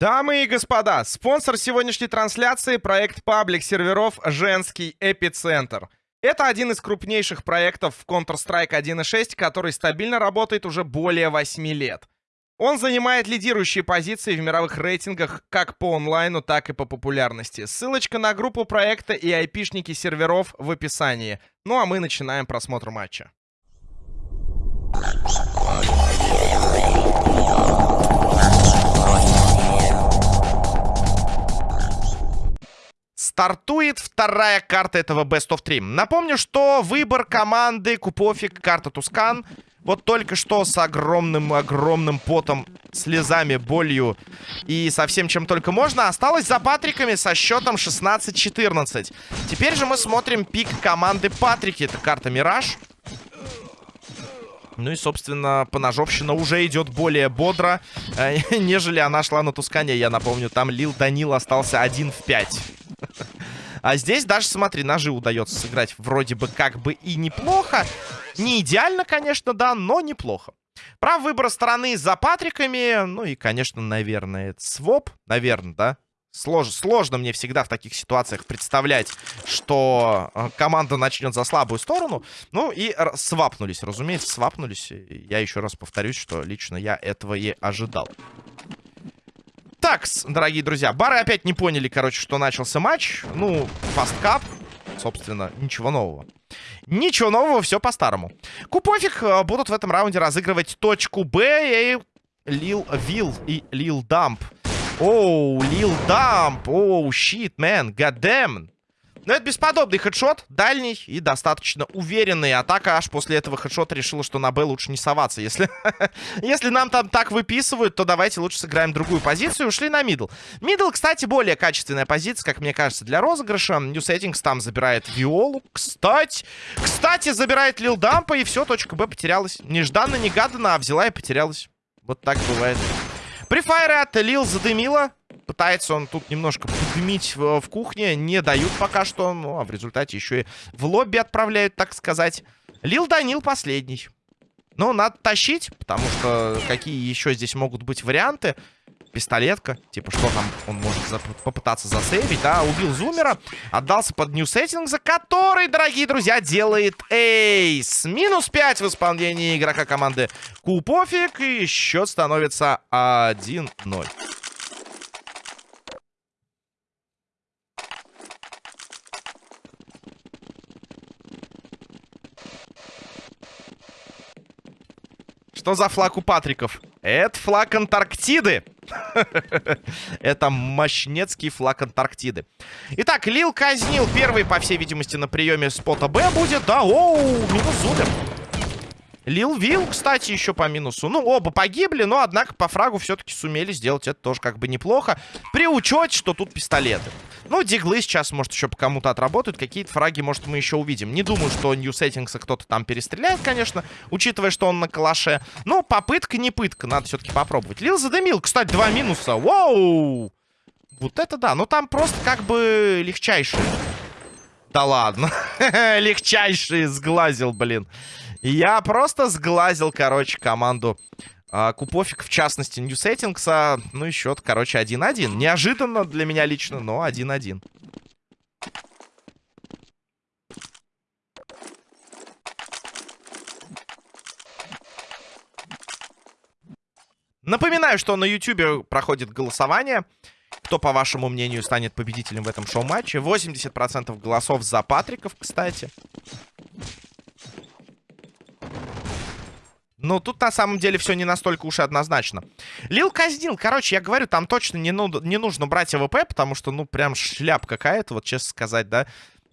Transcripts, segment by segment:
Дамы и господа, спонсор сегодняшней трансляции — проект паблик серверов «Женский эпицентр». Это один из крупнейших проектов в Counter-Strike 1.6, который стабильно работает уже более 8 лет. Он занимает лидирующие позиции в мировых рейтингах как по онлайну, так и по популярности. Ссылочка на группу проекта и айпишники серверов в описании. Ну а мы начинаем просмотр матча. Стартует вторая карта этого Best of 3. Напомню, что выбор команды Купофик, карта Тускан. Вот только что с огромным-огромным потом, слезами, болью и со всем, чем только можно, осталось за Патриками со счетом 16-14. Теперь же мы смотрим пик команды Патрики. Это карта Мираж. Ну и, собственно, поножовщина уже идет более бодро, э, нежели она шла на Тускане. Я напомню, там Лил Данил остался 1 в 5. А здесь даже, смотри, ножи удается сыграть вроде бы как бы и неплохо. Не идеально, конечно, да, но неплохо. Прав выбора стороны за Патриками. Ну и, конечно, наверное, своп. Наверное, да? Слож, сложно мне всегда в таких ситуациях представлять, что э, команда начнет за слабую сторону. Ну и свапнулись, разумеется, свапнулись. Я еще раз повторюсь, что лично я этого и ожидал. Так, дорогие друзья, бары опять не поняли, короче, что начался матч. Ну, Fastcup, собственно, ничего нового. Ничего нового, все по-старому. Купофик э, будут в этом раунде разыгрывать точку Б и Lil Will и Lil Dump. Oh, Lil Dump, oh, shit, man, goddamn. Но это бесподобный хедшот, дальний и достаточно уверенный. Атака аж после этого хедшота решила, что на Б лучше не соваться. Если, если нам там так выписывают, то давайте лучше сыграем другую позицию. Ушли на middle. Middle, кстати, более качественная позиция, как мне кажется, для розыгрыша. New Settings там забирает Виолу. Кстати, кстати, забирает Лил Дампа, и все, точка Б потерялась. Нежданно-негаданно, а взяла и потерялась. Вот так бывает. Префайры от Лил Задымила. Пытается он тут немножко подымить в, в кухне. Не дают пока что. Ну, а в результате еще и в лобби отправляют, так сказать. Лил Данил последний. Ну, надо тащить, потому что какие еще здесь могут быть варианты. Пистолетка. Типа, что там он может за попытаться засейвить, да? Убил Зумера. Отдался под нью сеттинг, за который, дорогие друзья, делает эйс. Минус 5 в исполнении игрока команды Купофик. И счет становится 1-0. Что за флаг у Патриков? Это флаг Антарктиды. Это мощнецкий флаг Антарктиды. Итак, Лил казнил первый, по всей видимости, на приеме спота Б будет. Да, оу, минус Зубер. Лил Вил, кстати, еще по минусу. Ну, оба погибли, но, однако, по фрагу все-таки сумели сделать это тоже как бы неплохо. При учете, что тут пистолеты. Ну, диглы сейчас, может, еще по кому-то отработают. Какие-то фраги, может, мы еще увидим. Не думаю, что New Settings кто-то там перестреляет, конечно, учитывая, что он на калаше. Но попытка не пытка, надо все-таки попробовать. Лил задымил, кстати, два минуса. Воу! Вот это да, ну там просто как бы легчайшие. Да ладно. Легчайший сглазил, блин. Я просто сглазил, короче, команду а, Купофик, в частности, New Settings. Ну и счет, короче, 1-1. Неожиданно для меня лично, но 1-1. Напоминаю, что на YouTube проходит голосование. Кто, по вашему мнению, станет победителем в этом шоу-матче? 80% голосов за Патриков, кстати. Ну, тут на самом деле все не настолько уж и однозначно. Лил Казнил. Короче, я говорю, там точно не, ну, не нужно брать АВП, потому что, ну, прям шляп какая-то, вот честно сказать, да.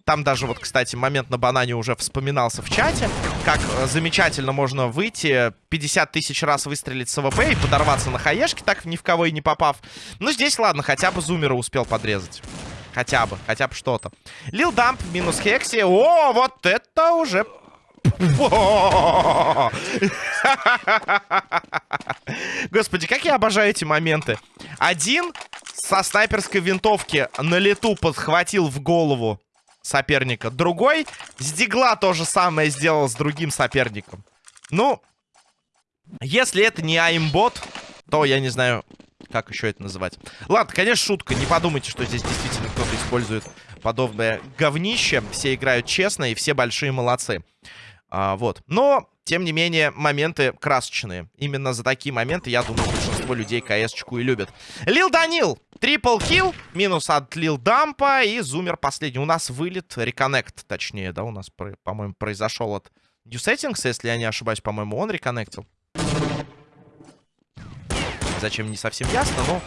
Там даже вот, кстати, момент на банане уже вспоминался в чате. Как э, замечательно можно выйти, 50 тысяч раз выстрелить с АВП и подорваться на хаешке, так ни в кого и не попав. Ну, здесь, ладно, хотя бы зумера успел подрезать. Хотя бы, хотя бы что-то. Лил Дамп минус Хекси. О, вот это уже Господи, как я обожаю эти моменты. Один со снайперской винтовки на лету подхватил в голову соперника. Другой с дигла то же самое сделал с другим соперником. Ну, если это не аймбот, то я не знаю, Как еще это называть? Ладно, конечно, шутка. Не подумайте, что здесь действительно кто-то использует подобное говнище. Все играют честно, и все большие молодцы. А, вот. Но, тем не менее, моменты красочные. Именно за такие моменты, я думаю, большинство людей КС-чку и любят. Лил Данил. Трипл килл. Минус от Лил Дампа. И Зумер последний. У нас вылет, реконнект, точнее, да, у нас, по-моему, произошел от New Settings, если я не ошибаюсь, по-моему, он реконнектил. Зачем, не совсем ясно, но...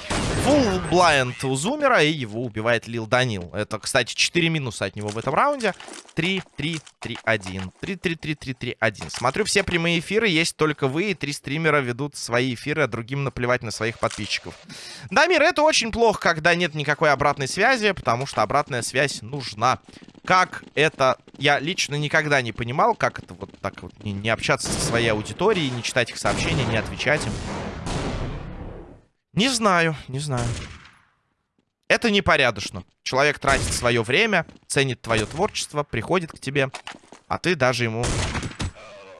Full blind у Зумера, и его убивает Лил Данил. Это, кстати, 4 минуса от него в этом раунде. 3, 3, 3, 1. 3, 3, 3, 3, 3, 1. Смотрю все прямые эфиры, есть только вы, и три стримера ведут свои эфиры, а другим наплевать на своих подписчиков. Дамир, это очень плохо, когда нет никакой обратной связи, потому что обратная связь нужна. Как это... Я лично никогда не понимал, как это вот так вот не, не общаться со своей аудиторией, не читать их сообщения, не отвечать им. Не знаю, не знаю. Это непорядочно. Человек тратит свое время, ценит твое творчество, приходит к тебе, а ты даже ему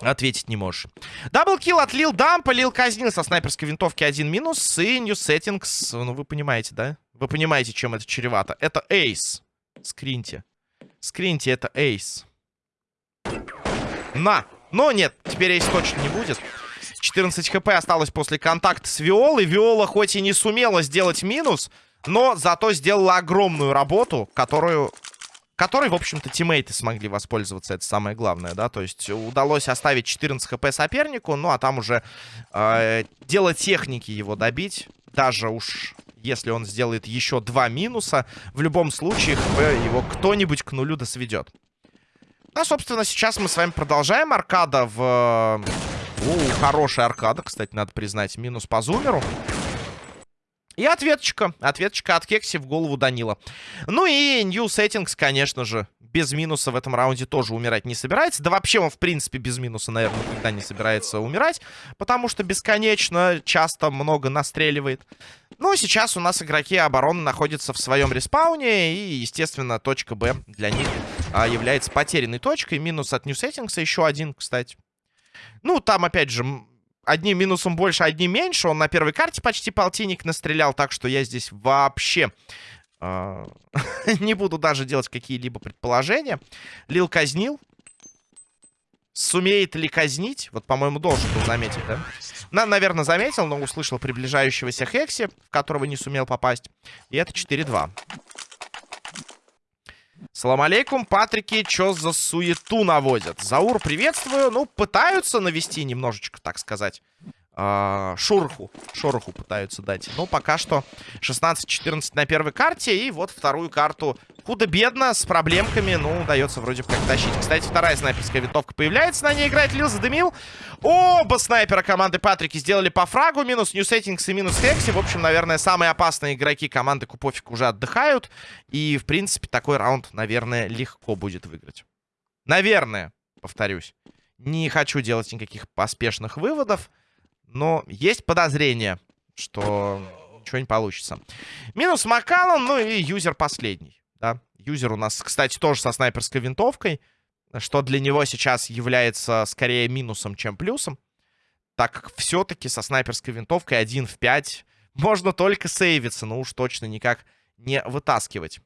ответить не можешь. Даблкил от Лил Дампа, Лил Казнин со снайперской винтовки один минус и New Settings. Ну, вы понимаете, да? Вы понимаете, чем это чревато. Это эйс. Скриньте. Скриньте, это эйс. На! Но нет, теперь эйс точно не будет. 14 хп осталось после контакта с Виолой. Виола хоть и не сумела сделать минус, но зато сделала огромную работу, которую... Которой, в общем-то, тиммейты смогли воспользоваться, это самое главное, да, то есть удалось оставить 14 хп сопернику, ну, а там уже э, дело техники его добить, даже уж если он сделает еще два минуса, в любом случае хп его кто-нибудь к нулю досведет. Ну, собственно, сейчас мы с вами продолжаем. Аркада в о, хорошая аркада, кстати, надо признать. Минус по зумеру. И ответочка. Ответочка от Кекси в голову Данила. Ну и New Settings, конечно же, без минуса в этом раунде тоже умирать не собирается. Да вообще он, в принципе, без минуса, наверное, никогда не собирается умирать. Потому что бесконечно, часто много настреливает. Ну, сейчас у нас игроки обороны находятся в своем респауне. И, естественно, точка Б для них а, является потерянной точкой. Минус от New Settings еще один, кстати. Ну, там, опять же, одним минусом больше, одним меньше. Он на первой карте почти полтинник настрелял, так что я здесь вообще э, не буду даже делать какие-либо предположения. Лил казнил. Сумеет ли казнить? Вот, по-моему, должен был заметить, да? На, наверное, заметил, но услышал приближающегося Хекси, в которого не сумел попасть. И это 4-2. Салам алейкум, Патрики, чё за суету наводят? Заур, приветствую. Ну, пытаются навести немножечко, так сказать, э, шурху. Шороху пытаются дать. Но пока что 16-14 на первой карте. И вот вторую карту худо-бедно, с проблемками. Ну, удается вроде как тащить. Кстати, вторая снайперская винтовка появляется. На ней играет Лил, задымил. Оба снайпера команды Патрики сделали по фрагу. Минус Settings и минус Хекси. В общем, наверное, самые опасные игроки команды Купофик уже отдыхают. И, в принципе, такой раунд, наверное, легко будет выиграть. Наверное, повторюсь. Не хочу делать никаких поспешных выводов. Но есть подозрение, что ничего не получится. Минус Макалон, ну и юзер последний. Да? Юзер у нас, кстати, тоже со снайперской винтовкой. Что для него сейчас является скорее минусом, чем плюсом. Так как все-таки со снайперской винтовкой 1 в 5 можно только сейвиться, но уж точно никак не вытаскивать.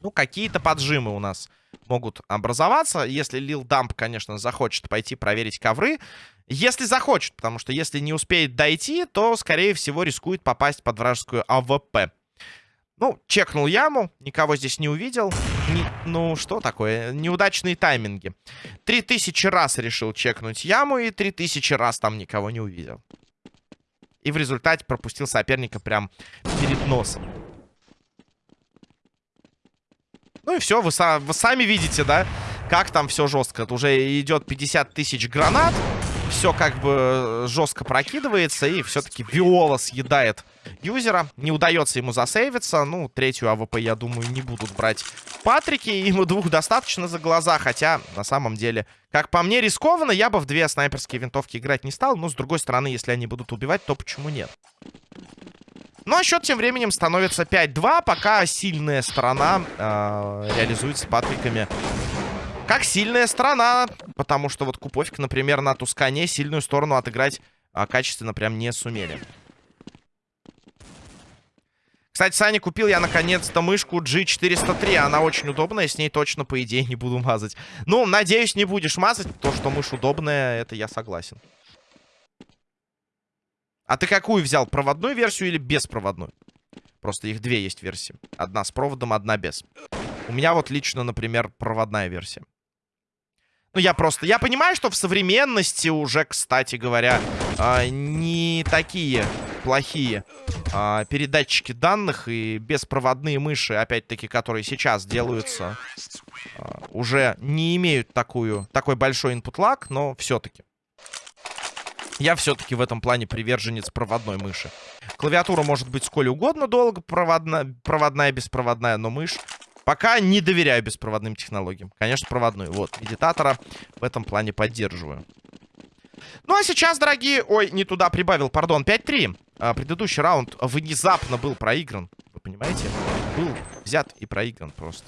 Ну, какие-то поджимы у нас могут образоваться. Если Лил Дамп, конечно, захочет пойти проверить ковры. Если захочет, потому что если не успеет дойти, то, скорее всего, рискует попасть под вражескую АВП. Ну, чекнул яму, никого здесь не увидел. Не, ну, что такое? Неудачные тайминги. Три тысячи раз решил чекнуть яму, и три тысячи раз там никого не увидел. И в результате пропустил соперника прям перед носом. Ну и все, вы, вы сами видите, да, как там все жестко. Это уже идет 50 тысяч гранат. Все как бы жестко прокидывается. И все-таки Виола съедает юзера. Не удается ему засейвиться. Ну, третью АВП, я думаю, не будут брать Патрики. Ему двух достаточно за глаза. Хотя, на самом деле, как по мне, рискованно. Я бы в две снайперские винтовки играть не стал. Но, с другой стороны, если они будут убивать, то почему нет? Ну, а счет тем временем становится 5-2, пока сильная сторона э, реализуется патриками. Как сильная сторона, потому что вот Куповик, например, на Тускане сильную сторону отыграть а, качественно прям не сумели. Кстати, Саня, купил я наконец-то мышку G403. Она очень удобная, с ней точно, по идее, не буду мазать. Ну, надеюсь, не будешь мазать. То, что мышь удобная, это я согласен. А ты какую взял? Проводную версию или беспроводную? Просто их две есть версии. Одна с проводом, одна без. У меня вот лично, например, проводная версия. Ну, я просто... Я понимаю, что в современности уже, кстати говоря, э, не такие плохие э, передатчики данных и беспроводные мыши, опять-таки, которые сейчас делаются, э, уже не имеют такую, такой большой input lag, но все-таки. Я все-таки в этом плане приверженец проводной мыши. Клавиатура может быть сколь угодно долго, проводная, проводная, беспроводная, но мышь Пока не доверяю беспроводным технологиям. Конечно, проводную. Вот, медитатора в этом плане поддерживаю. Ну, а сейчас, дорогие... Ой, не туда прибавил, пардон. 5-3. А, предыдущий раунд внезапно был проигран. Вы понимаете? Был взят и проигран просто.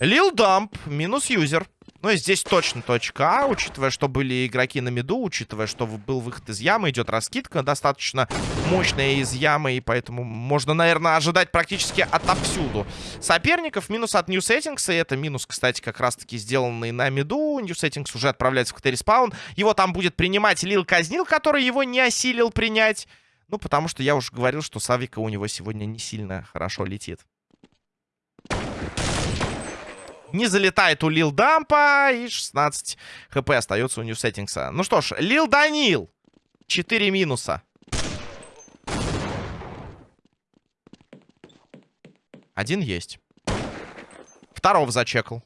Лил Дамп, минус юзер. Ну и здесь точно точка А, учитывая, что были игроки на миду, учитывая, что был выход из ямы, идет раскидка достаточно мощная из ямы, и поэтому можно, наверное, ожидать практически отовсюду соперников. Минус от New Settings, и это минус, кстати, как раз-таки сделанный на миду. New Settings уже отправляется в КТ-респаун. Его там будет принимать Лил Казнил, который его не осилил принять. Ну, потому что я уже говорил, что с авика у него сегодня не сильно хорошо летит. Не залетает у Лил Дампа. И 16 хп остается у New Settings'а. Ну что ж, Лил Данил. 4 минуса. Один есть. Второго зачекал.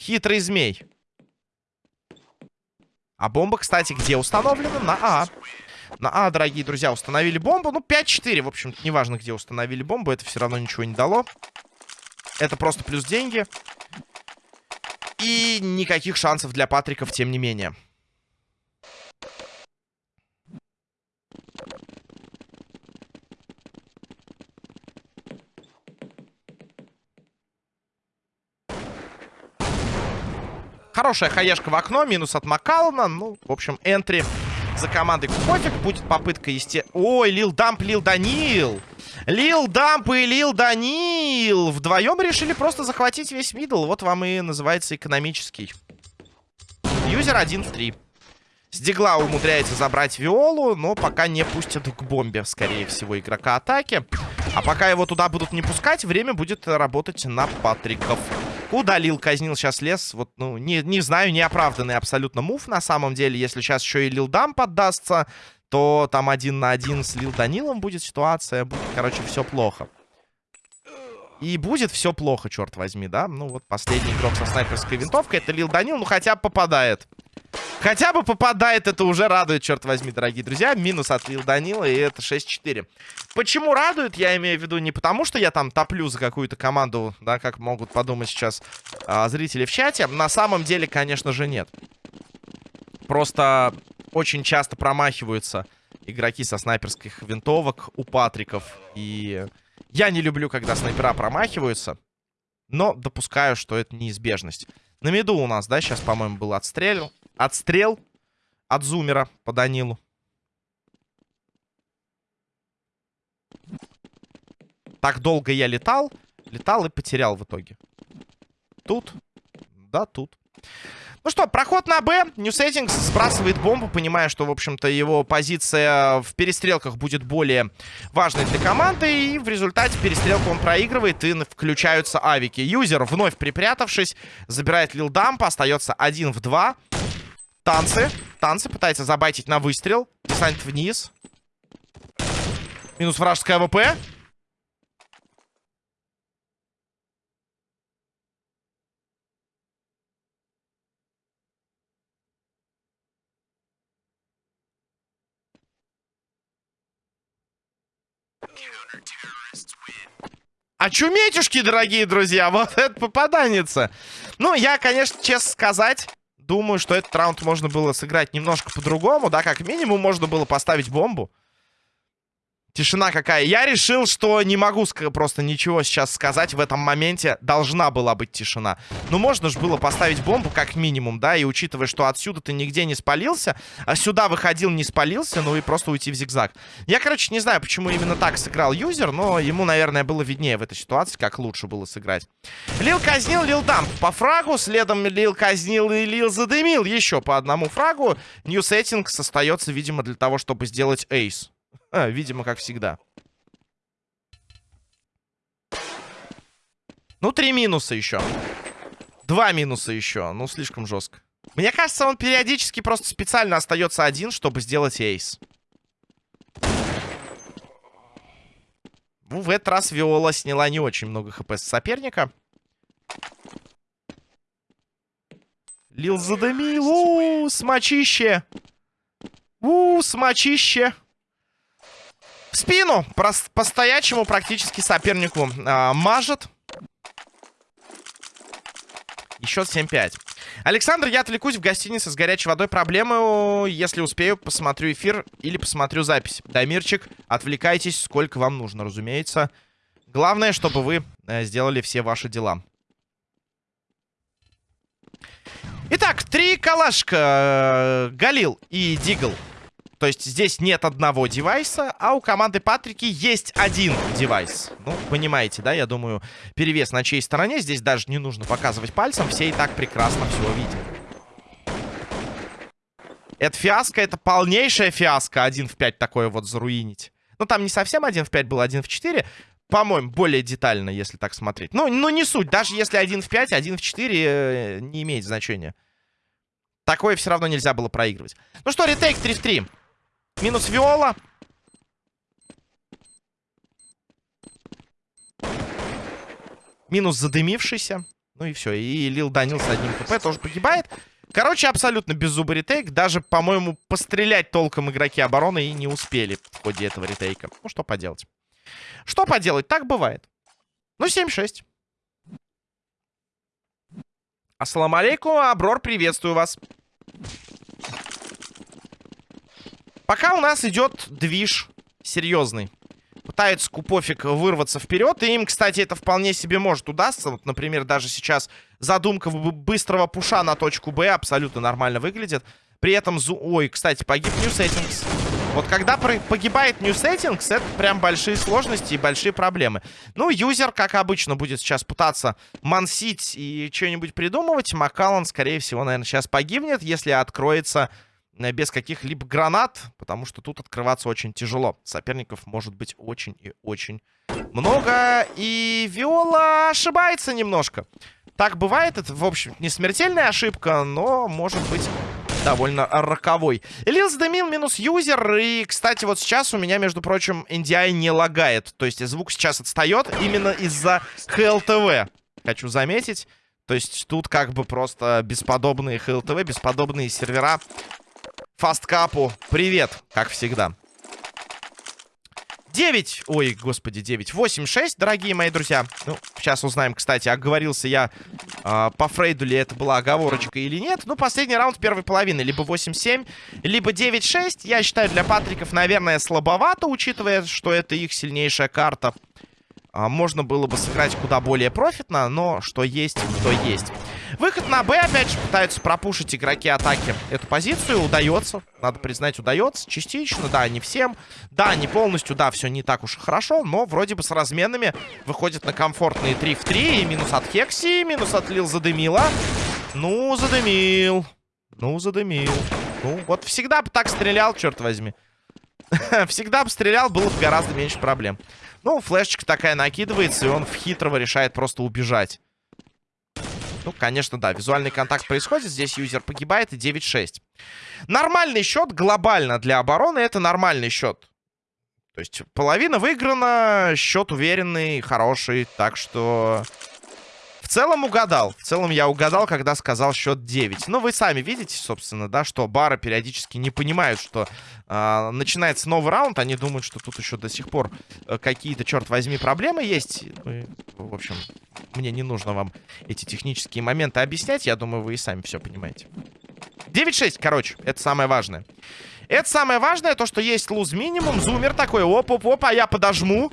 Хитрый змей. А бомба, кстати, где установлена? На А. На А, дорогие друзья, установили бомбу. Ну, 5-4, в общем неважно, где установили бомбу. Это все равно ничего не дало. Это просто плюс деньги. И никаких шансов для Патриков, тем не менее. Хорошая хаешка в окно, минус от Макална. Ну, в общем, энтри за командой Кофик. Будет попытка, есте... Ой, Лил Дамп, Лил Данил. Лил Дамп и Лил Данил вдвоем решили просто захватить весь middle. Вот вам и называется экономический. Юзер 1 в 3. С умудряется забрать Виолу, но пока не пустят к бомбе, скорее всего, игрока атаки. А пока его туда будут не пускать, время будет работать на Патриков. Куда Лил Казнил сейчас лез. Вот, ну, не, не знаю, неоправданный абсолютно move на самом деле. Если сейчас еще и Лил Дамп поддастся, то там один на один с Лил Данилом будет ситуация. Будет, короче, все плохо. И будет все плохо, черт возьми, да? Ну, вот последний игрок со снайперской винтовкой. Это Лил Данил, ну, хотя попадает. Хотя бы попадает, это уже радует, черт возьми, дорогие друзья. Минус отлил Данила, и это 6-4. Почему радует, я имею в виду не потому, что я там топлю за какую-то команду, да, как могут подумать сейчас а, зрители в чате. На самом деле, конечно же, нет. Просто очень часто промахиваются игроки со снайперских винтовок у Патриков. И я не люблю, когда снайпера промахиваются, но допускаю, что это неизбежность. На меду у нас, да, сейчас, по-моему, был отстрел. Отстрел от зумера по Данилу. Так долго я летал. Летал и потерял в итоге. Тут. Да, тут. Ну что, проход на Б. Settings сбрасывает бомбу, понимая, что, в общем-то, его позиция в перестрелках будет более важной для команды. И в результате перестрелку он проигрывает, и включаются авики. Юзер, вновь припрятавшись, забирает лилдамп. Остается один в два. Танцы. Танцы пытается забайтить на выстрел. Десант вниз. Минус вражеская ВП. Очуметюшки, дорогие друзья, вот это попаданница. Ну, я, конечно, честно сказать, думаю, что этот раунд можно было сыграть немножко по-другому, да, как минимум можно было поставить бомбу. Тишина какая. Я решил, что не могу просто ничего сейчас сказать. В этом моменте должна была быть тишина. Ну, можно же было поставить бомбу как минимум, да, и учитывая, что отсюда ты нигде не спалился, а сюда выходил, не спалился, ну и просто уйти в зигзаг. Я, короче, не знаю, почему именно так сыграл юзер, но ему, наверное, было виднее в этой ситуации, как лучше было сыграть. Лил казнил, Лил дамп по фрагу, следом Лил казнил и Лил задымил еще по одному фрагу. Нью сеттинг остается, видимо, для того, чтобы сделать эйс. А, видимо, как всегда. Ну, три минуса еще. Два минуса еще. Ну, слишком жестко. Мне кажется, он периодически просто специально остается один, чтобы сделать эйс. Ну, в этот раз Виола сняла не очень много хп с соперника. Лил задымил. У, смочище. У, смочище. В спину по-стоячему практически сопернику э, мажет. Еще 7-5. Александр, я отвлекусь в гостинице с горячей водой. Проблемы, если успею, посмотрю эфир или посмотрю запись. Дамирчик, отвлекайтесь, сколько вам нужно, разумеется. Главное, чтобы вы э, сделали все ваши дела. Итак, три калашка. Э, Галил и Дигл то есть здесь нет одного девайса, а у команды Патрики есть один девайс. Ну, понимаете, да? Я думаю, перевес на чьей стороне. Здесь даже не нужно показывать пальцем. Все и так прекрасно все видят. Это фиаско, это полнейшая фиаско. Один в 5 такое вот заруинить. Ну, там не совсем один в 5 был, один в 4. По-моему, более детально, если так смотреть. Ну, ну, не суть. Даже если один в 5, один в 4 э, не имеет значения. Такое все равно нельзя было проигрывать. Ну что, ретейк 3 в 3. Минус Виола. Минус задымившийся. Ну и все. И Лил Данил с одним хп тоже погибает. Короче, абсолютно беззубый ретейк. Даже, по-моему, пострелять толком игроки обороны и не успели в ходе этого ретейка. Ну, что поделать. Что поделать? Так бывает. Ну, 7-6. Ассаламу алейкум, Аброр, приветствую вас. Пока у нас идет движ серьезный. Пытается Купофик вырваться вперед. И им, кстати, это вполне себе может удастся. Вот, например, даже сейчас задумка быстрого пуша на точку Б абсолютно нормально выглядит. При этом... Зу... Ой, кстати, погиб New Settings. Вот когда погибает New Settings, это прям большие сложности и большие проблемы. Ну, юзер, как обычно, будет сейчас пытаться мансить и что-нибудь придумывать. Макалан, скорее всего, наверное, сейчас погибнет, если откроется без каких-либо гранат, потому что тут открываться очень тяжело. Соперников может быть очень и очень много. И Виола ошибается немножко. Так бывает, это, в общем, не смертельная ошибка, но может быть довольно роковой. Лилс Демил минус юзер. И, кстати, вот сейчас у меня, между прочим, NDI не лагает. То есть звук сейчас отстает именно из-за HLTV. Хочу заметить. То есть тут как бы просто бесподобные HLTV, бесподобные сервера Фасткапу. Привет, как всегда. 9, ой, господи, 9, 8, 6, дорогие мои друзья. Ну, сейчас узнаем, кстати, оговорился я э, по Фрейду ли это была оговорочка или нет. Ну, последний раунд первой половины, либо 8-7, либо 9-6. Я считаю, для Патриков, наверное, слабовато, учитывая, что это их сильнейшая карта. А, можно было бы сыграть куда более профитно, но что есть, то есть. Выход на Б, опять же, пытаются пропушить игроки атаки эту позицию. Удается, надо признать, удается. Частично, да, не всем. Да, не полностью, да, все не так уж и хорошо. Но вроде бы с разменами выходит на комфортные 3 в 3. И минус от Хекси, минус от Лил задымила. Ну, задымил. Ну, задымил. Ну, вот всегда бы так стрелял, черт возьми. Всегда бы стрелял, было бы гораздо меньше проблем. Ну, флешечка такая накидывается, и он в хитрого решает просто убежать. Ну, конечно, да, визуальный контакт происходит. Здесь юзер погибает и 9-6. Нормальный счет глобально для обороны. Это нормальный счет. То есть половина выиграна, счет уверенный, хороший. Так что целом угадал. В целом я угадал, когда сказал счет 9. Но вы сами видите, собственно, да, что бары периодически не понимают, что э, начинается новый раунд. Они думают, что тут еще до сих пор э, какие-то, черт возьми, проблемы есть. Ну, и, в общем, мне не нужно вам эти технические моменты объяснять. Я думаю, вы и сами все понимаете. 9-6, короче, это самое важное. Это самое важное, то, что есть луз минимум. Зумер такой, оп-оп-оп, а я подожму.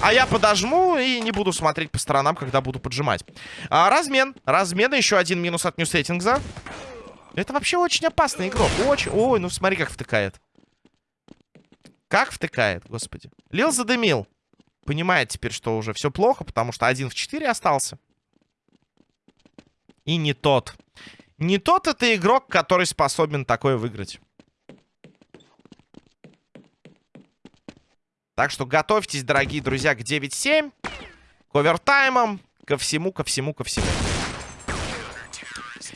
А я подожму и не буду смотреть по сторонам, когда буду поджимать. А, размен. Размен. Еще один минус от Ньюсеттингза. Это вообще очень опасный игрок. Очень. Ой, ну смотри, как втыкает. Как втыкает, господи. Лил задымил. Понимает теперь, что уже все плохо, потому что один в 4 остался. И не тот. Не тот это игрок, который способен такое выиграть. Так что готовьтесь, дорогие друзья, к 9-7. К овертаймам. Ко всему, ко всему, ко всему.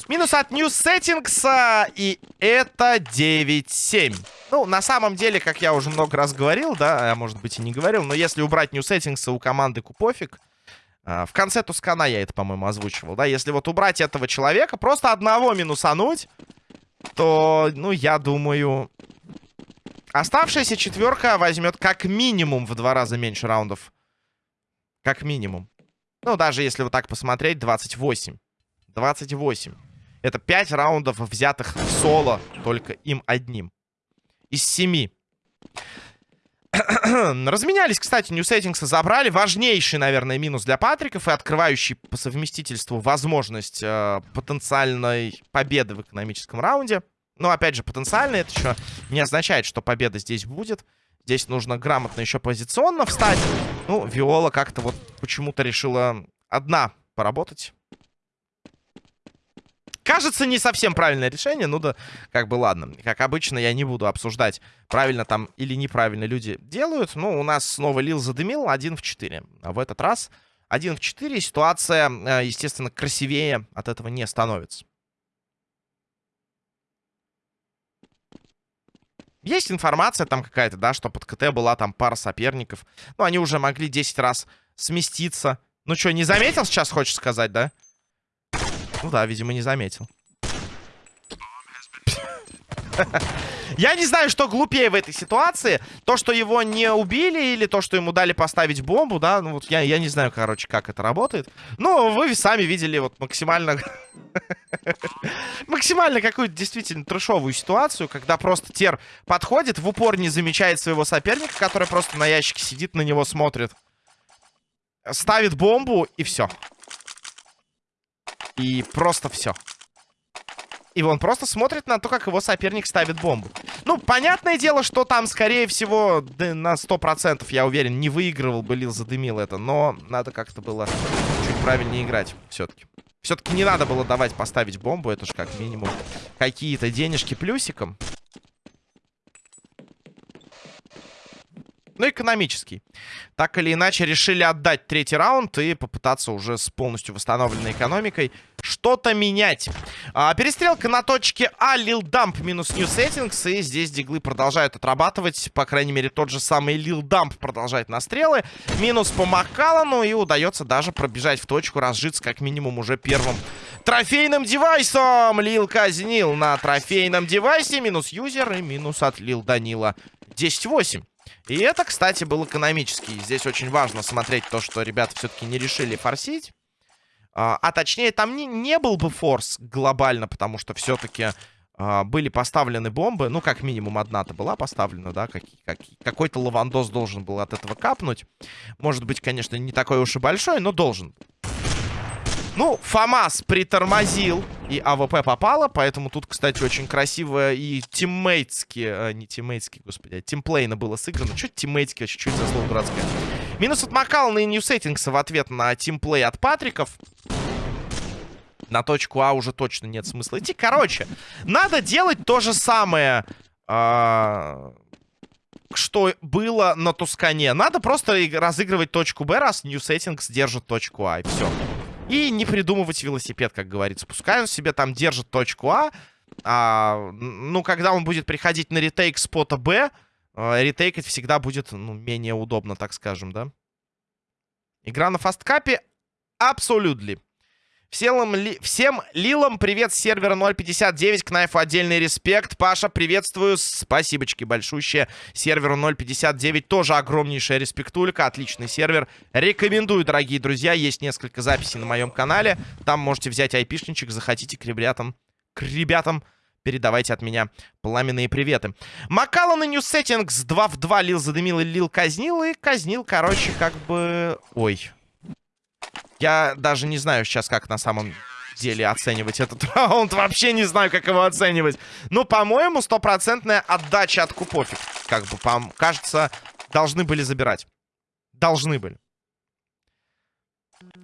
Минус от New Settings. И это 9-7. Ну, на самом деле, как я уже много раз говорил, да, а может быть и не говорил, но если убрать New Settings у команды Купофик, а, в конце Тускана я это, по-моему, озвучивал, да, если вот убрать этого человека, просто одного минусануть, то, ну, я думаю, Оставшаяся четверка возьмет как минимум в два раза меньше раундов. Как минимум. Ну, даже если вот так посмотреть, 28. 28. Это 5 раундов, взятых в соло только им одним. Из 7. Разменялись, кстати, New Settings забрали. Важнейший, наверное, минус для Патриков и открывающий по совместительству возможность э, потенциальной победы в экономическом раунде. Но, опять же, потенциально это еще не означает, что победа здесь будет. Здесь нужно грамотно еще позиционно встать. Ну, Виола как-то вот почему-то решила одна поработать. Кажется, не совсем правильное решение. Ну да, как бы ладно. Как обычно, я не буду обсуждать, правильно там или неправильно люди делают. Ну, у нас снова Лил задымил 1 в 4. А в этот раз 1 в 4. Ситуация, э, естественно, красивее от этого не становится. Есть информация там какая-то, да, что под КТ была там пара соперников. Ну, они уже могли 10 раз сместиться. Ну что, не заметил сейчас, хочешь сказать, да? Ну да, видимо, не заметил. Я не знаю, что глупее в этой ситуации. То, что его не убили, или то, что ему дали поставить бомбу, да. Ну, вот я, я не знаю, короче, как это работает. Но вы сами видели вот максимально... максимально какую-то действительно трешовую ситуацию, когда просто Тер подходит, в упор не замечает своего соперника, который просто на ящике сидит, на него смотрит. Ставит бомбу, и все. И просто все. И он просто смотрит на то, как его соперник ставит бомбу. Ну, понятное дело, что там, скорее всего, да, на 100%, я уверен, не выигрывал бы Лил, задымил это. Но надо как-то было чуть правильнее играть все-таки. Все-таки не надо было давать поставить бомбу. Это же как минимум какие-то денежки плюсиком. Ну, экономический. Так или иначе, решили отдать третий раунд и попытаться уже с полностью восстановленной экономикой что-то менять. А, перестрелка на точке А, Лил Дамп минус New Settings. И здесь диглы продолжают отрабатывать. По крайней мере, тот же самый Лил Дамп продолжает на стрелы. Минус по Маккалану. И удается даже пробежать в точку, разжиться как минимум уже первым трофейным девайсом. Лил казнил на трофейном девайсе. Минус юзер и минус от Лил Данила. 10-8. И это, кстати, был экономический. Здесь очень важно смотреть то, что ребята все-таки не решили форсить. А, а точнее, там не, не был бы форс глобально, потому что все-таки а, были поставлены бомбы. Ну, как минимум, одна-то была поставлена, да? Как, как, Какой-то лавандос должен был от этого капнуть. Может быть, конечно, не такой уж и большой, но должен. Ну, ФАМАС притормозил, и АВП попало, поэтому тут, кстати, очень красиво и тиммейтски, а, не тиммейтски, господи, а тимплейно было сыграно. Чуть тиммейтски вообще, чуть за слово дурацкое. Минус от Макална и Ньюсеттингса в ответ на тимплей от Патриков. На точку А уже точно нет смысла идти. Короче, надо делать то же самое, а что было на Тускане. Надо просто разыгрывать точку Б, раз Settings держит точку А, и все. И не придумывать велосипед, как говорится. Пускай он себе там держит точку А. а ну, когда он будет приходить на ретейк спота Б, э, ретейкать всегда будет ну, менее удобно, так скажем, да? Игра на фасткапе абсолютно. Всем, ли, всем лилам привет с сервера 059, к отдельный респект. Паша, приветствую, спасибочки большущие. Серверу 059 тоже огромнейшая респектулька, отличный сервер. Рекомендую, дорогие друзья, есть несколько записей на моем канале. Там можете взять айпишничек, захотите к ребятам, к ребятам Передавайте от меня пламенные приветы. Макалан и New Settings 2 в 2 лил задымил и лил казнил. И казнил, короче, как бы... Ой. Я даже не знаю сейчас, как на самом деле оценивать этот раунд. Вообще не знаю, как его оценивать. Ну, по-моему, стопроцентная отдача от Купофик. Как бы, кажется, должны были забирать. Должны были.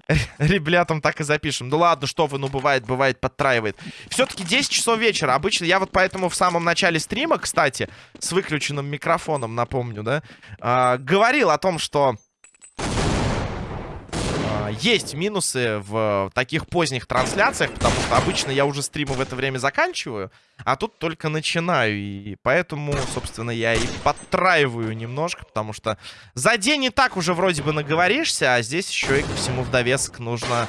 Ребятам так и запишем. Ну ладно, что вы, ну бывает, бывает, подтраивает. Все-таки 10 часов вечера. Обычно я вот поэтому в самом начале стрима, кстати, с выключенным микрофоном, напомню, да, э, говорил о том, что есть минусы в таких поздних трансляциях, потому что обычно я уже стримы в это время заканчиваю, а тут только начинаю. И поэтому, собственно, я и подтраиваю немножко, потому что за день не так уже вроде бы наговоришься, а здесь еще и ко всему в нужно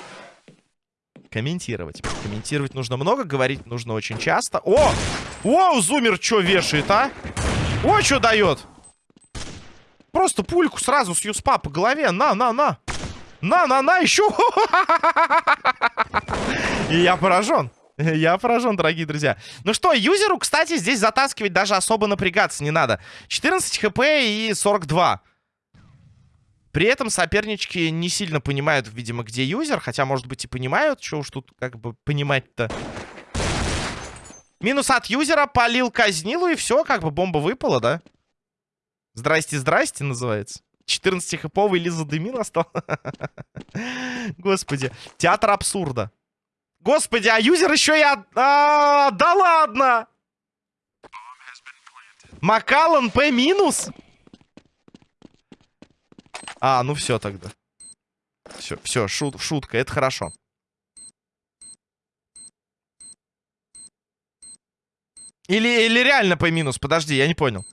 комментировать. Комментировать нужно много, говорить нужно очень часто. О! О, зумер что вешает, а? О, что дает? Просто пульку сразу с юспа по голове. На, на, на. На-на-на, еще! И я поражен. Я поражен, дорогие друзья. Ну что, юзеру, кстати, здесь затаскивать даже особо напрягаться не надо. 14 хп и 42. При этом сопернички не сильно понимают, видимо, где юзер. Хотя, может быть, и понимают. Что уж тут как бы понимать-то. Минус от юзера, полил казнилу, и все, как бы бомба выпала, да? Здрасте, здрасте, называется. 14-хэповый Лиза Демин остался. Господи. Театр абсурда. Господи, а юзер еще. От... А, да ладно! Макалан П минус? А, ну все тогда. Все, все, шут, шутка, это хорошо. Или, или реально П минус? Подожди, я не понял.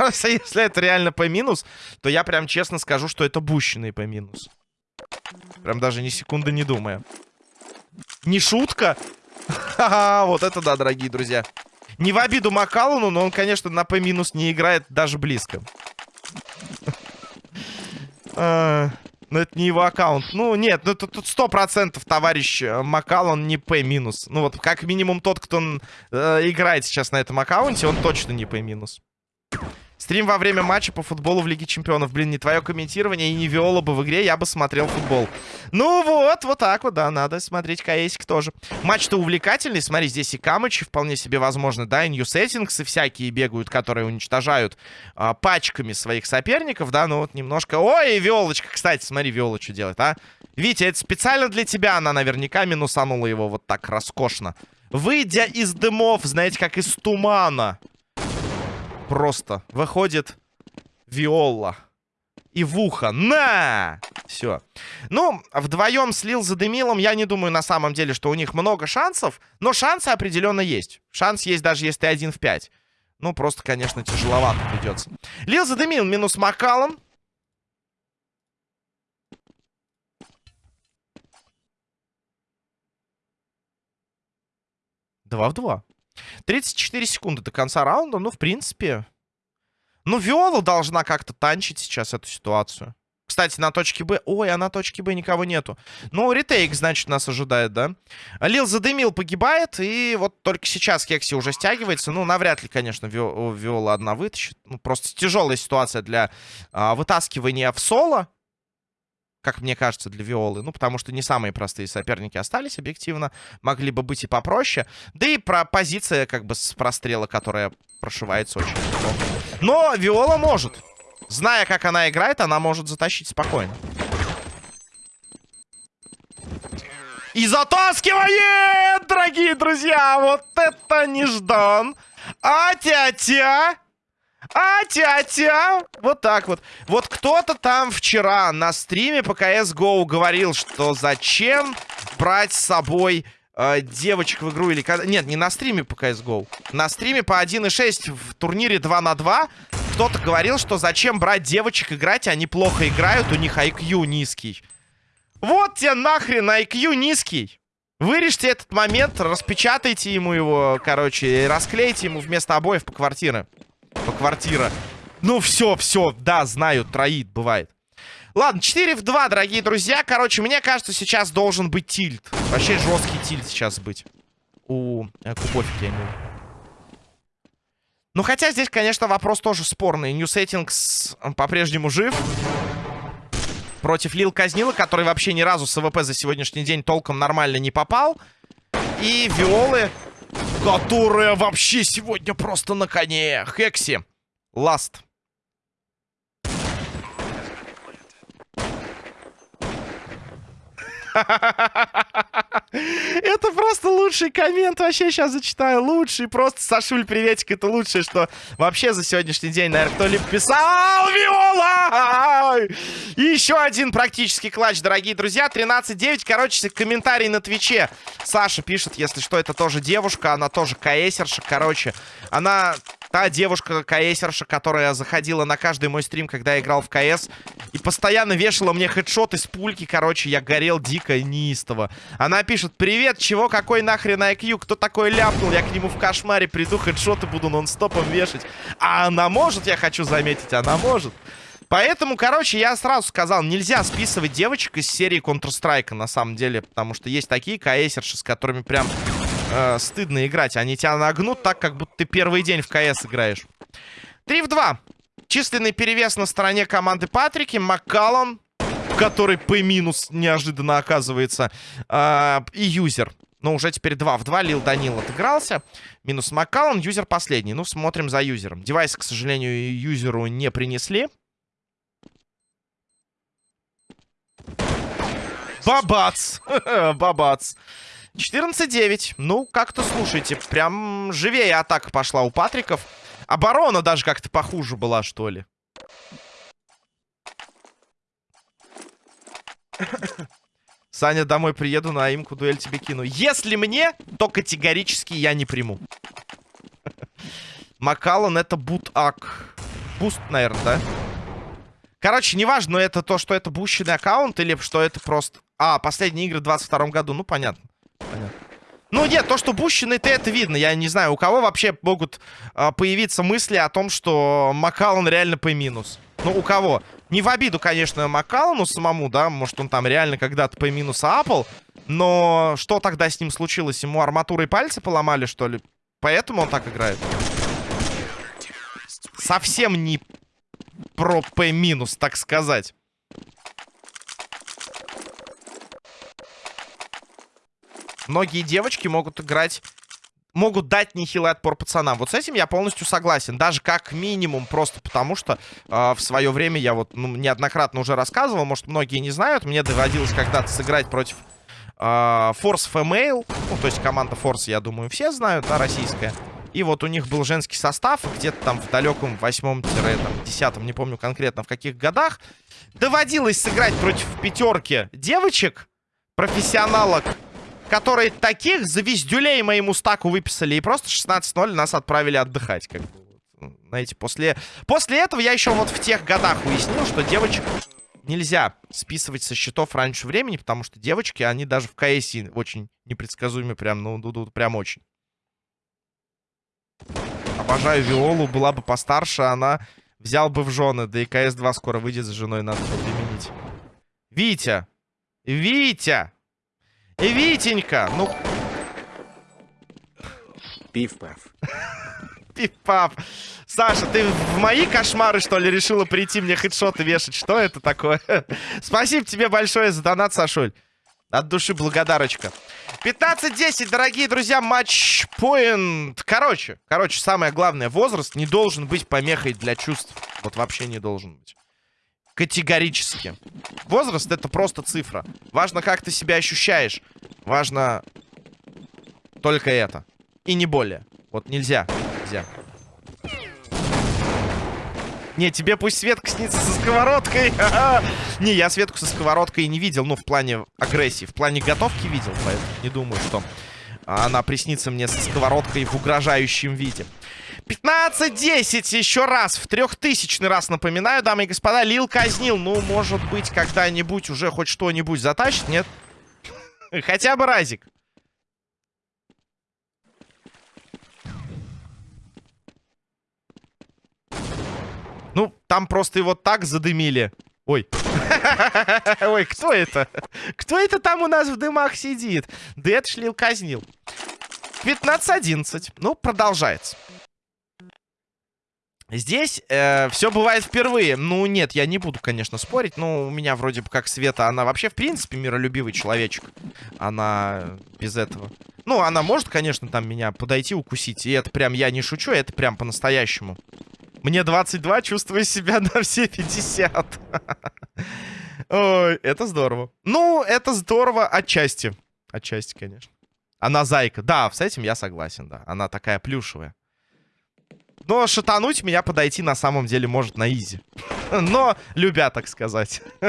Если это реально по минус, то я прям честно скажу, что это бущенный по минус. Прям даже ни секунды не думая. Не шутка? Ха-ха, вот это да, дорогие друзья. Не в обиду Макалуну, но он, конечно, на П минус не играет даже близко. А, но это не его аккаунт. Ну, нет, ну тут сто процентов товарищ э, Макалон не минус. Ну вот, как минимум тот, кто э, играет сейчас на этом аккаунте, он точно не минус. Стрим во время матча по футболу в Лиге Чемпионов. Блин, не твое комментирование и не виола бы в игре, я бы смотрел футбол. Ну вот, вот так вот, да, надо смотреть КСик тоже. Матч-то увлекательный, смотри, здесь и камычи вполне себе возможно, да, и и всякие бегают, которые уничтожают а, пачками своих соперников, да, ну вот немножко... Ой, виолочка, кстати, смотри, виола что делает, а? Витя, это специально для тебя она наверняка минусанула его вот так роскошно. Выйдя из дымов, знаете, как из тумана просто. Выходит Виола. И в ухо. На! Все. Ну, вдвоем слил за Демилом. Я не думаю на самом деле, что у них много шансов. Но шансы определенно есть. Шанс есть даже если один в 5. Ну, просто, конечно, тяжеловато придется. Лил задымил минус Макалом. Два в два. 34 секунды до конца раунда. Ну, в принципе... Ну, Виола должна как-то танчить сейчас эту ситуацию. Кстати, на точке Б... Ой, а на точке Б никого нету. Ну, ретейк, значит, нас ожидает, да? Лил задымил, погибает. И вот только сейчас Кекси уже стягивается. Ну, навряд ли, конечно, Виола одна вытащит. Ну, просто тяжелая ситуация для а, вытаскивания в соло как мне кажется, для Виолы. Ну, потому что не самые простые соперники остались, объективно. Могли бы быть и попроще. Да и про позиция, как бы, с прострела, которая прошивается очень неплохо. Но Виола может. Зная, как она играет, она может затащить спокойно. И затаскивает, дорогие друзья! Вот это неждан! А-тя-тя! А-тя-тя! Вот так вот. Вот кто-то там вчера на стриме по CSGO говорил, что зачем брать с собой э, девочек в игру или... Нет, не на стриме по CSGO. На стриме по 1.6 в турнире 2 на 2 кто-то говорил, что зачем брать девочек играть, они плохо играют, у них IQ низкий. Вот тебе нахрен IQ низкий. Вырежьте этот момент, распечатайте ему его, короче, расклейте ему вместо обоев по квартире по квартира. Ну, все, все, да, знаю, троит, бывает. Ладно, 4 в 2, дорогие друзья. Короче, мне кажется, сейчас должен быть тильт. Вообще жесткий тильт сейчас быть. у э, Кубофики, я имею Ну, хотя здесь, конечно, вопрос тоже спорный. New Settings по-прежнему жив. Против Лил Казнила, который вообще ни разу с АВП за сегодняшний день толком нормально не попал. И Виолы, которая вообще сегодня просто на коне. Хекси. Ласт. Это просто лучший коммент. Вообще сейчас зачитаю. Лучший. Просто Сашуль, приветик. Это лучшее, что вообще за сегодняшний день, наверное, кто-либо писал. Виола! И еще один практически клатч, дорогие друзья. 13-9. Короче, комментарий на Твиче. Саша пишет, если что, это тоже девушка. Она тоже каэсерша. Короче, она та девушка КСерша, которая заходила на каждый мой стрим, когда я играл в КС. И постоянно вешала мне хедшоты с пульки. Короче, я горел дико неистово. Она пишет, привет, чего, какой нахрен IQ? Кто такой ляпнул? Я к нему в кошмаре приду, хедшоты буду нон-стопом вешать. А она может, я хочу заметить, она может. Поэтому, короче, я сразу сказал, нельзя списывать девочек из серии Counter-Strike, на самом деле. Потому что есть такие КСерши, с которыми прям э, стыдно играть. Они тебя нагнут так, как будто ты первый день в КС играешь. 3 в 2. Численный перевес на стороне команды Патрики. Маккаллон, который П минус неожиданно оказывается. Э, и юзер. Но уже теперь 2 в 2. Лил Данил отыгрался. Минус Маккаллон. Юзер последний. Ну, смотрим за юзером. Девайс, к сожалению, юзеру не принесли. Бабац! Бабац! 14-9. Ну, как-то, слушайте, прям живее атака пошла у Патриков. Оборона даже как-то похуже была, что ли. Саня, домой приеду, на имку дуэль тебе кину. Если мне, то категорически я не приму. Макалон это бутак. Буст, наверное, да? Короче, неважно, это то, что это бущенный аккаунт или что это просто... А, последние игры в 22 году, ну понятно. Понятно. Ну, нет, то, что бущенный, то это видно. Я не знаю, у кого вообще могут а, появиться мысли о том, что Макалон реально по минус. Ну, у кого? Не в обиду, конечно, Макалону самому, да, может, он там реально когда-то по минус апал. Но что тогда с ним случилось? Ему арматурой пальцы поломали, что ли? Поэтому он так играет? Совсем не про П минус, так сказать. Многие девочки могут играть... Могут дать нехилый отпор пацанам. Вот с этим я полностью согласен. Даже как минимум просто потому, что э, в свое время я вот ну, неоднократно уже рассказывал. Может, многие не знают. Мне доводилось когда-то сыграть против э, Force Female. Ну, то есть команда Force, я думаю, все знают, да, российская. И вот у них был женский состав. Где-то там в далеком восьмом-десятом, не помню конкретно в каких годах. Доводилось сыграть против пятерки девочек, профессионалок которые таких звездюлей моему стаку выписали. И просто 16-0 нас отправили отдыхать. Как бы, знаете, после... После этого я еще вот в тех годах уяснил, что девочек нельзя списывать со счетов раньше времени, потому что девочки, они даже в КС очень непредсказуемы, прям, ну, ну, прям очень. Обожаю Виолу, была бы постарше, она взял бы в жены, да и КС-2 скоро выйдет за женой, надо применить. Витя! Витя! Витенька, ну... Пиф-паф. Пиф-паф. Саша, ты в мои кошмары, что ли, решила прийти мне хедшоты вешать? Что это такое? Спасибо тебе большое за донат, Сашуль. От души благодарочка. 15-10, дорогие друзья, матч-поинт. Короче, короче, самое главное, возраст не должен быть помехой для чувств. Вот вообще не должен быть. Категорически. Возраст это просто цифра. Важно, как ты себя ощущаешь. Важно только это. И не более. Вот нельзя. Нельзя. Не, тебе пусть Светка снится со сковородкой. не, я Светку со сковородкой не видел. Ну, в плане агрессии. В плане готовки видел. Поэтому не думаю, что она приснится мне со сковородкой в угрожающем виде. 15-10 еще раз. В трехтысячный раз напоминаю, дамы и господа. Лил казнил. Ну, может быть, когда-нибудь уже хоть что-нибудь затащит, нет? Хотя бы разик. Ну, там просто его так задымили. Ой. Ой, кто это? Кто это там у нас в дымах сидит? Да это шлил казнил. 15-11. Ну, продолжается. Здесь э, все бывает впервые. Ну, нет, я не буду, конечно, спорить. Но у меня вроде бы как Света, она вообще, в принципе, миролюбивый человечек. Она без этого. Ну, она может, конечно, там меня подойти, укусить. И это прям, я не шучу, это прям по-настоящему. Мне 22, чувствую себя на все 50. Ой, это здорово. Ну, это здорово отчасти. Отчасти, конечно. Она зайка. Да, с этим я согласен, да. Она такая плюшевая. Но шатануть меня подойти на самом деле может на изи. Но любя, так сказать.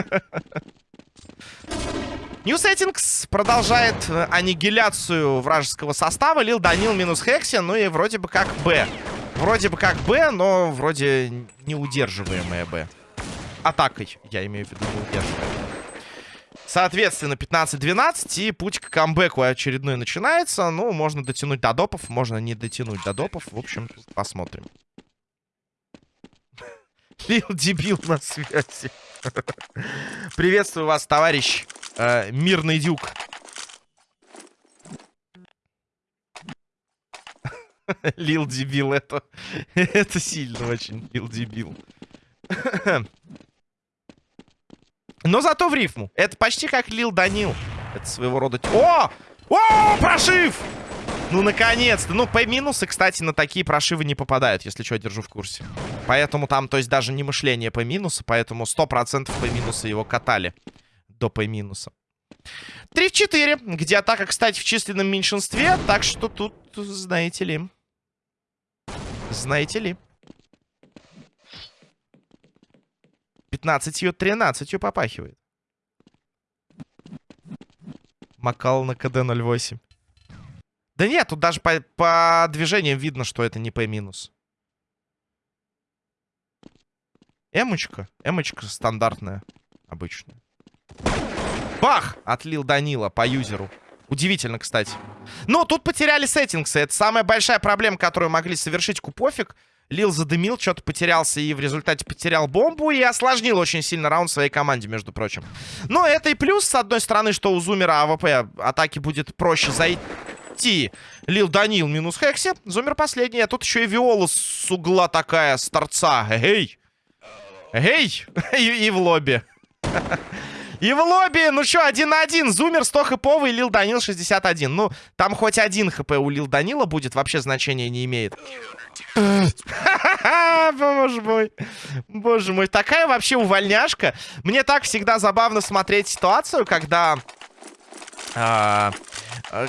New Settings продолжает э, аннигиляцию вражеского состава. Лил Данил минус Хекси. Ну и вроде бы как Б. Вроде бы как Б, но вроде неудерживаемая Б. Атакой, я имею в виду, неудерживаемая. Соответственно, 15-12, и путь к камбэку очередной начинается. Ну, можно дотянуть до допов, можно не дотянуть до допов. В общем, посмотрим. Лил дебил на связи. Приветствую вас, товарищ э, Мирный Дюк. Лил дебил, это, это сильно очень, Лил дебил. Но зато в рифму. Это почти как Лил Данил. Это своего рода... О! О, прошив! Ну, наконец-то. Ну, P-минусы, кстати, на такие прошивы не попадают, если что, держу в курсе. Поэтому там, то есть, даже не мышление P-минуса, поэтому 100% P-минуса его катали до P-минуса. 3 в 4, где атака, кстати, в численном меньшинстве, так что тут, знаете ли... Знаете ли... 15-13 попахивает. Макал на КД 08. Да нет, тут даже по, по движениям видно, что это не П. Эмочка. Эмочка стандартная. Обычная. Бах! От Лил Данила по юзеру. Удивительно, кстати. Но тут потеряли Сеттингса. Это самая большая проблема, которую могли совершить Купофик. Лил Задымил, что-то потерялся и в результате потерял бомбу. И осложнил очень сильно раунд своей команде, между прочим. Но это и плюс, с одной стороны, что у Зумера АВП атаки будет проще зайти. Лил Данил минус Хекси. Зумер последний. А тут еще и Виола с угла такая, с торца. Эй! Эй! И, в лобби. И в лобби, ну что, один на один. Зумер 100 хэповый, Лил Данил 61. Ну, там хоть один хп у Лил Данила будет, вообще значения не имеет. Боже мой. Боже мой. Такая вообще увольняшка. Мне так всегда забавно смотреть ситуацию, когда... А,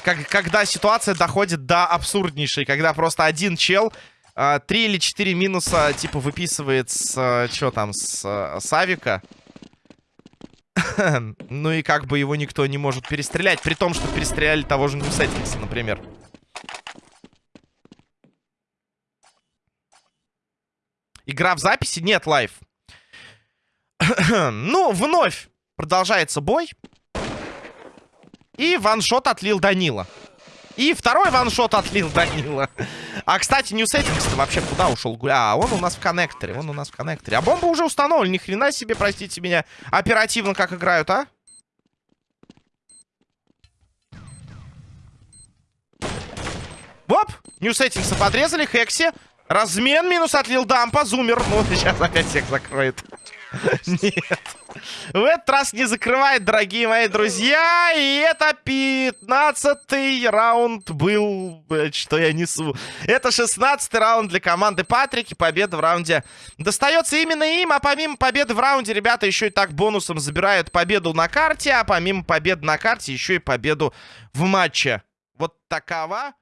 как, когда ситуация доходит до абсурднейшей. Когда просто один чел... А, три или четыре минуса, типа, выписывает с... А, что там? С, с авика. ну и как бы его никто не может перестрелять. При том, что перестреляли того же New Settings'а, например. Игра в записи? Нет, live. ну, вновь продолжается бой. И one shot от Лил Данила. И второй ваншот отлил Данила. А, кстати, Settings вообще куда ушел? А, он у нас в коннекторе. Он у нас в коннекторе. А бомба уже установлена. Ни хрена себе, простите меня. Оперативно как играют, а? Оп! New Settings подрезали. Хекси. Размен минус отлил дампа. Зумер. Ну, сейчас опять всех закроет. Нет. В этот раз не закрывает, дорогие мои друзья. И это 15 раунд был, что я несу. Это 16 раунд для команды Патрики. Победа в раунде достается именно им. А помимо победы в раунде, ребята еще и так бонусом забирают победу на карте. А помимо победы на карте, еще и победу в матче. Вот такова